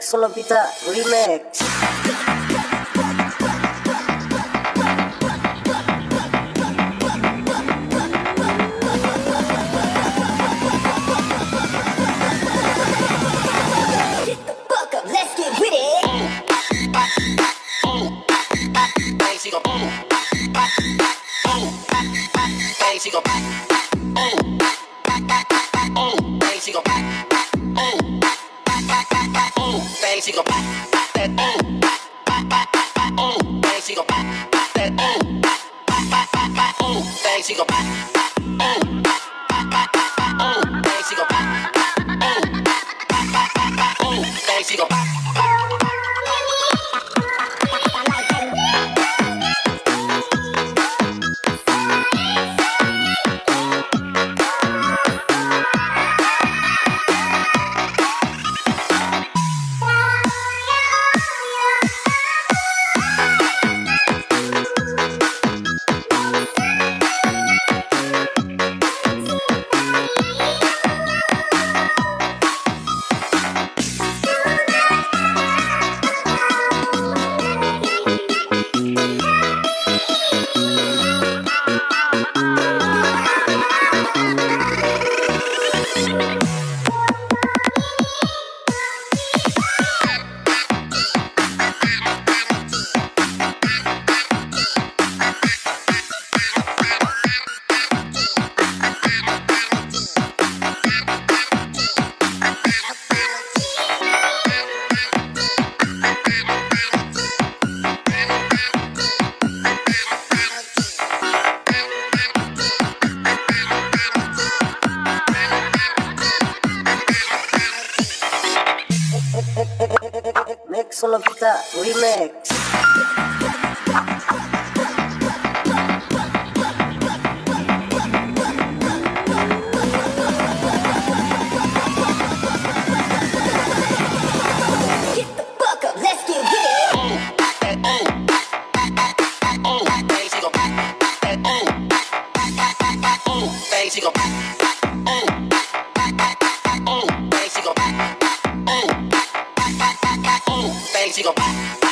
Solopita Remix. relax. back. she gon' pop, pop that. Ooh. Solo, Mixologita Remix. she gon'